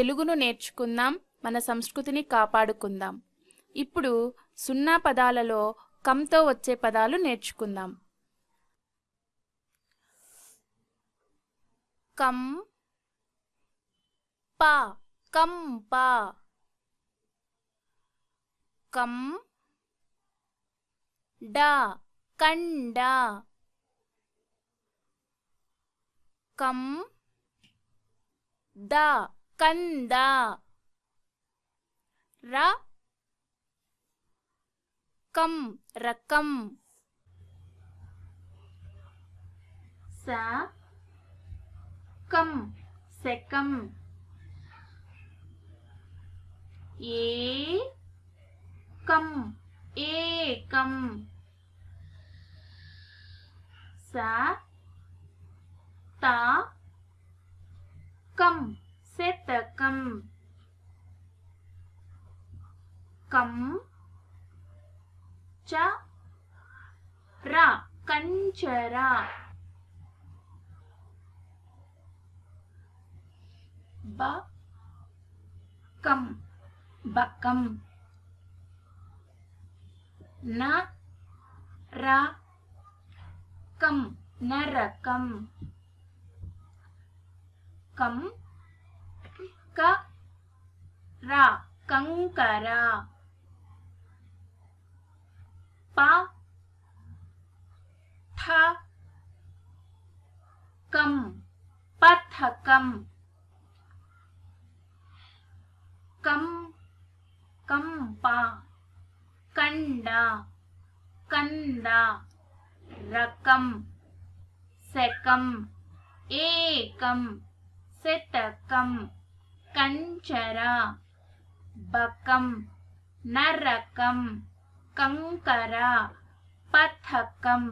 తెలుగును నేర్చుకుందాం మన సంస్కృతిని కాపాడుకుందాం. ఇప్పుడు సున్నా పదాలలో కంతో వచ్చే పదాలు నేర్చుకుందాం. కం పా కంప కం డా కండ. కం దా. కంద. ర. కం. రకం. స. కం. సెకం ఏ. కం. ఏకం. స. తా. కం. शतकम् कम च र कञ्चरा बकम बकम न रकम नरकम कम क रा कंकर प, ठ, कम, पथकम। कम कंपा कंडा कंदा रकम, सकम, एकम शतकम కంచర బకం నరకం కంకర పథకం